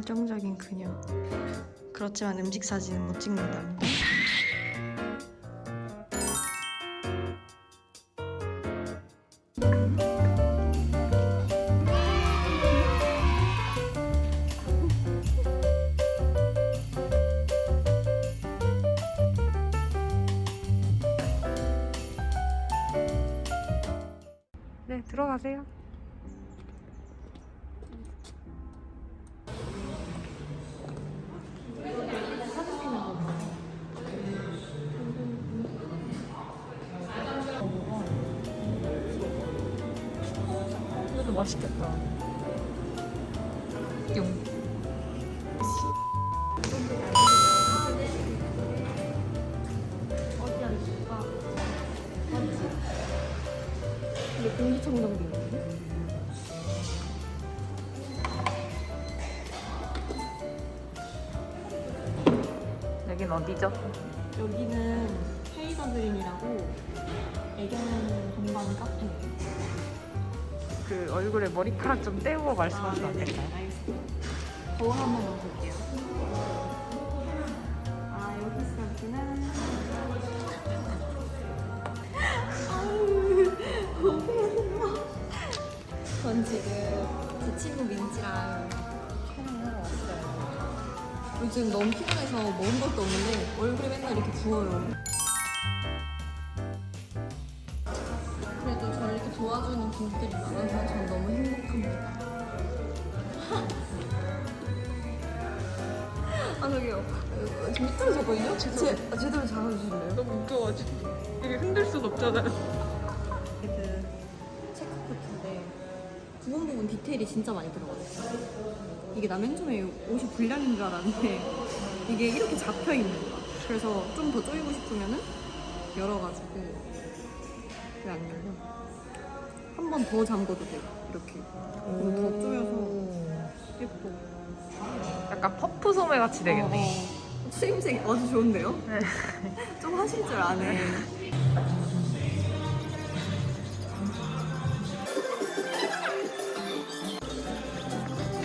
열정적인 그녀. 그렇지만 음식 사진은 못 찍는답니다. 네, 들어가세요. 맛있겠다. 용. 근데 공기청정기? 여긴 어디죠? 여기는 페이더 드림이라고 애견 동반 카페. 그 얼굴에 머리카락 좀 떼우고 말씀하시면 안 될까요? 알겠습니다. 거울 한번 넣어볼게요. 아, 여기 있었구나. 전 지금 제 친구 민지랑 촬영하러 왔어요. 요즘 너무 피곤해서 먹은 것도 없는데 얼굴이 맨날 이렇게 부어요. 도 도와주는 분들이 많아서 전 너무 행복합니다. 아 저기요 저 밑으로 잡거든요? 제, 아, 제대로 잡아주실래요? 너무 웃겨가지고 이게 흔들 순 없잖아요. 그 체크 코트인데 부분 부분 디테일이 진짜 많이 들어가요 이게 나맨 처음에 옷이 불량인 줄 알았는데 이게 이렇게 잡혀 있는 거야 그래서 좀 더 조이고 싶으면은 열어가지고 왜안 열려? 한 번 더 잠궈도 돼 이렇게 그리고 더 조여서 예뻐 약간 퍼프 소매 같이 되겠네. 어, 어. 추임새 아주 좋은데요? 네. 좀 하실 줄 아네.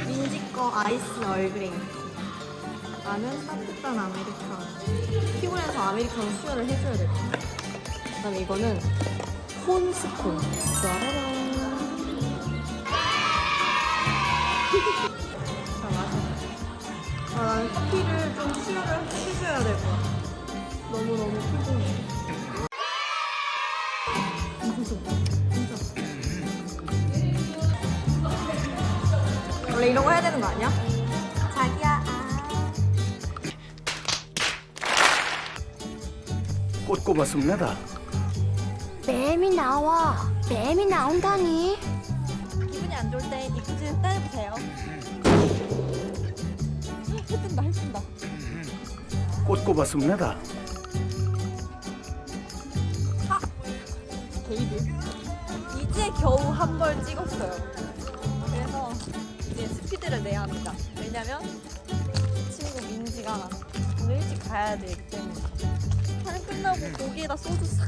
민지 거 아이스 얼그레이. 나는 따뜻한 아메리카노. 피곤해서 아메리카노 수혈을 해줘야 될것 같아. 그 다음에 이거는 콘 스콘. 짜라란. 자, 마셔. 아, 난 커피를 좀 수혈을 해줘야 될 것 같아. 너무너무 피곤해. 원래 이런 거 해야 되는 거 아니야? 자기야. 꽃 꼽았습니다. 뱀이 나와. 뱀이 나온다니. 기분이 안 좋을 때 이쁘지 따해보세요. 해뜬다, 해뜬다. 꽃 꼽았습니다. 데이드. 이제 겨우 한 벌 찍었어요. 그래서 이제 스피드를 내야 합니다. 왜냐면 친구 민지가 오늘 일찍 가야 되기 때문에. 촬영 끝나고 고기에다 소주 싹.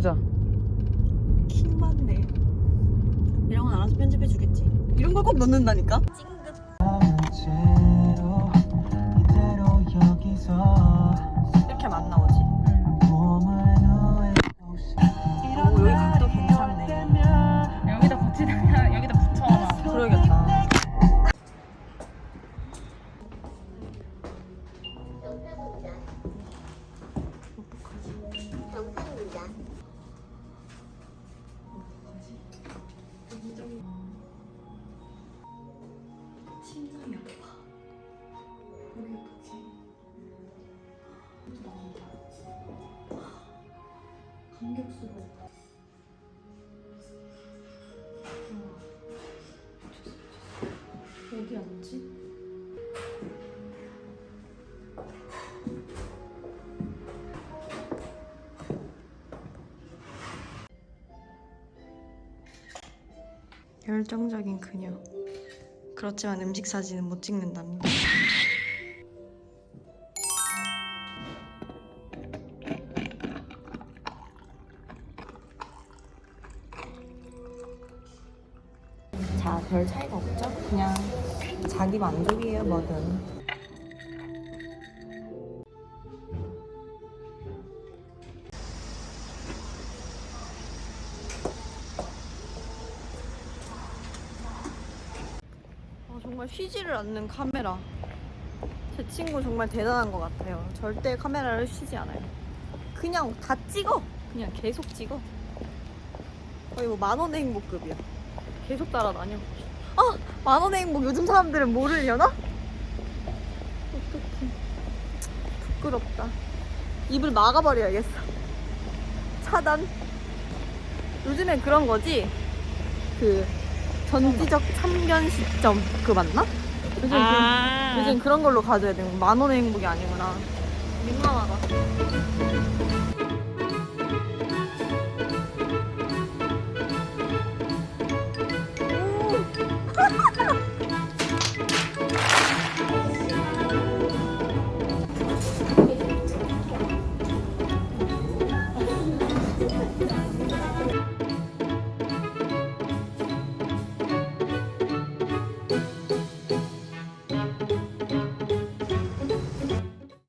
맞아. 킹 받네. 이런 건 알아서 편집해 주겠지. 이런 걸 꼭 넣는다니까? 감격스러워. 어디 앉지? 열정적인 그녀. 그렇지만 음식 사진은 못 찍는답니다. 별 차이가 없죠? 그냥 자기 만족이에요, 뭐든. 아, 정말 쉬지를 않는 카메라. 제 친구 정말 대단한 것 같아요. 절대 카메라를 쉬지 않아요. 그냥 다 찍어. 그냥 계속 찍어. 거의 뭐 만원의 행복급이야. 계속 따라다녀. 아! 만원의 행복 요즘 사람들은 모르려나? 어떡해. 부끄럽다. 입을 막아버려야겠어. 차단. 요즘엔 그런 거지? 그 전지적 참견 시점 그거 맞나? 요즘 아. 그, 요즘 그런 걸로 가져야 되는 만 원의 행복이 아니구나. 민망하다.